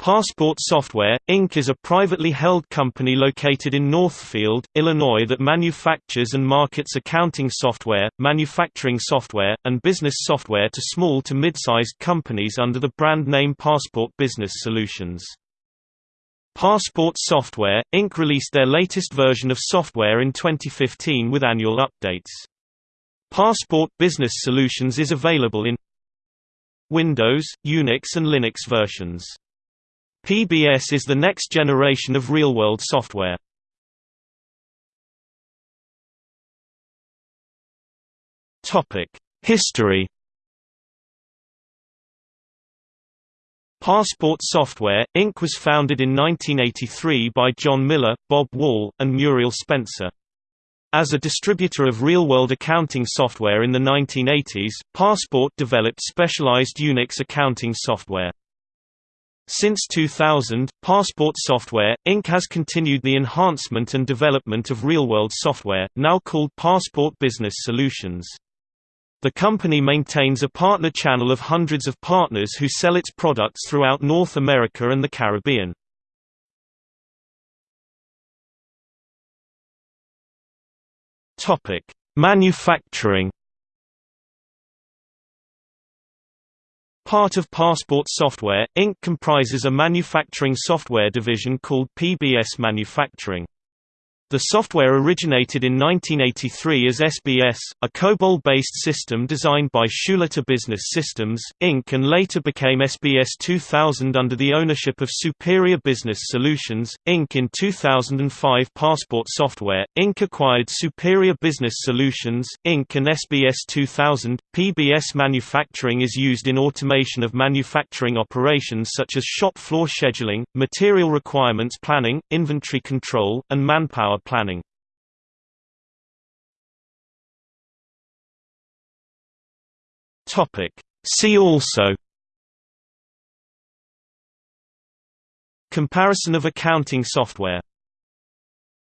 Passport Software, Inc. is a privately held company located in Northfield, Illinois that manufactures and markets accounting software, manufacturing software, and business software to small to mid-sized companies under the brand name Passport Business Solutions. Passport Software, Inc. released their latest version of software in 2015 with annual updates. Passport Business Solutions is available in Windows, Unix and Linux versions. PBS is the next generation of RealWorld software. History Passport Software, Inc. was founded in 1983 by John Miller, Bob Wall, and Muriel Spencer. As a distributor of RealWorld accounting software in the 1980s, Passport developed specialized Unix accounting software. Since 2000, Passport Software, Inc. has continued the enhancement and development of RealWorld software, now called Passport Business Solutions. The company maintains a partner channel of hundreds of partners who sell its products throughout North America and the Caribbean. Manufacturing Part of Passport Software, Inc. comprises a manufacturing software division called PBS Manufacturing. The software originated in 1983 as SBS, a COBOL-based system designed by Schulater Business Systems, Inc. and later became SBS 2000 under the ownership of Superior Business Solutions, Inc. In 2005 Passport Software, Inc. acquired Superior Business Solutions, Inc. and SBS 2000. PBS manufacturing is used in automation of manufacturing operations such as shop floor scheduling, material requirements planning, inventory control, and manpower planning. Topic. See also Comparison of accounting software